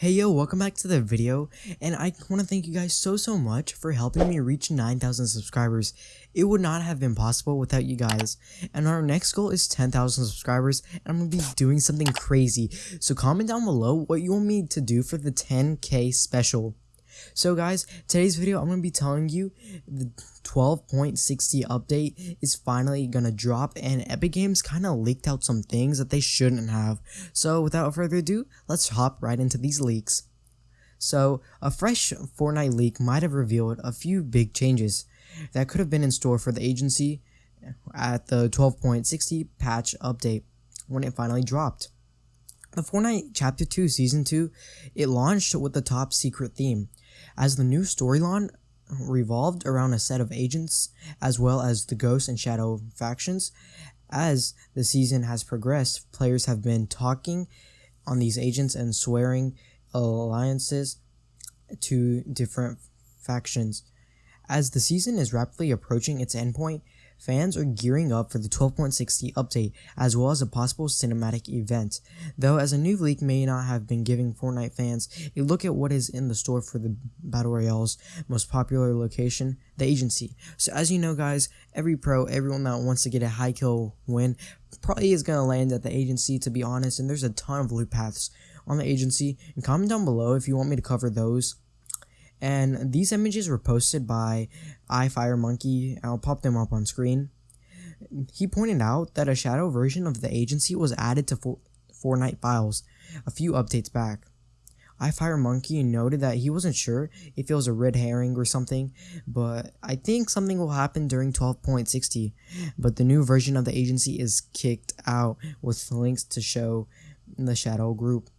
Hey yo, welcome back to the video, and I want to thank you guys so so much for helping me reach 9,000 subscribers. It would not have been possible without you guys, and our next goal is 10,000 subscribers, and I'm going to be doing something crazy, so comment down below what you want me to do for the 10k special. So guys, today's video I'm going to be telling you the 12.60 update is finally going to drop and Epic Games kind of leaked out some things that they shouldn't have. So without further ado, let's hop right into these leaks. So, a fresh Fortnite leak might have revealed a few big changes that could have been in store for the agency at the 12.60 patch update when it finally dropped. The Fortnite Chapter 2 Season 2, it launched with the top secret theme, as the new storyline revolved around a set of agents as well as the Ghost and Shadow factions. As the season has progressed, players have been talking on these agents and swearing alliances to different factions. As the season is rapidly approaching its endpoint, Fans are gearing up for the 12.60 update, as well as a possible cinematic event, though as a new leak may not have been giving Fortnite fans a look at what is in the store for the Battle Royale's most popular location, the agency. So as you know guys, every pro, everyone that wants to get a high kill win, probably is going to land at the agency to be honest, and there's a ton of loot paths on the agency, and comment down below if you want me to cover those and these images were posted by iFireMonkey. I'll pop them up on screen. He pointed out that a shadow version of the agency was added to For Fortnite files a few updates back. iFireMonkey noted that he wasn't sure if it was a red herring or something, but I think something will happen during 12.60. But the new version of the agency is kicked out with links to show the shadow group.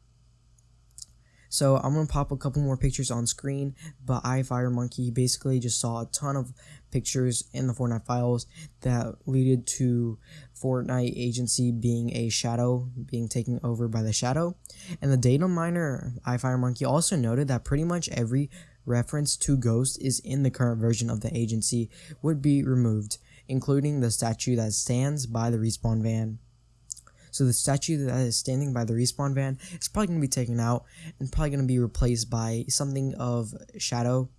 So I'm gonna pop a couple more pictures on screen, but iFireMonkey basically just saw a ton of pictures in the Fortnite files that leaded to Fortnite agency being a shadow, being taken over by the shadow. And the data miner iFireMonkey also noted that pretty much every reference to Ghost is in the current version of the agency would be removed, including the statue that stands by the respawn van. So the statue that is standing by the respawn van is probably going to be taken out and probably going to be replaced by something of shadow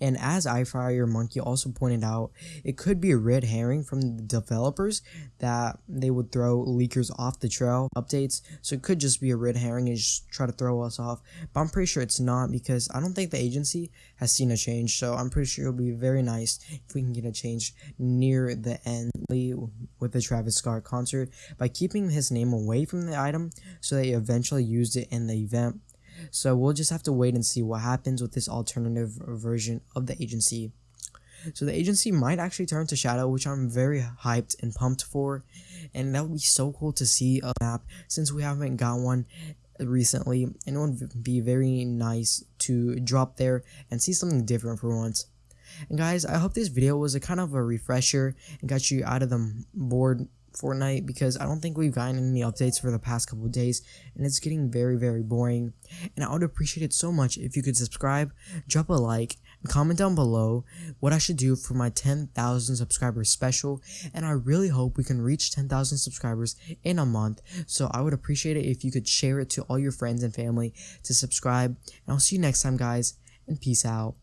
and as iFireMonkey also pointed out, it could be a red herring from the developers that they would throw leakers off the trail updates. So it could just be a red herring and just try to throw us off. But I'm pretty sure it's not because I don't think the agency has seen a change. So I'm pretty sure it'll be very nice if we can get a change near the end with the Travis Scott concert by keeping his name away from the item so they eventually used it in the event so we'll just have to wait and see what happens with this alternative version of the agency. So the agency might actually turn to Shadow, which I'm very hyped and pumped for. And that would be so cool to see a map since we haven't got one recently. And it would be very nice to drop there and see something different for once. And guys, I hope this video was a kind of a refresher and got you out of the bored Fortnite because I don't think we've gotten any updates for the past couple days and it's getting very very boring. And I would appreciate it so much if you could subscribe, drop a like, and comment down below what I should do for my 10,000 subscribers special. And I really hope we can reach 10,000 subscribers in a month. So I would appreciate it if you could share it to all your friends and family to subscribe. And I'll see you next time guys and peace out.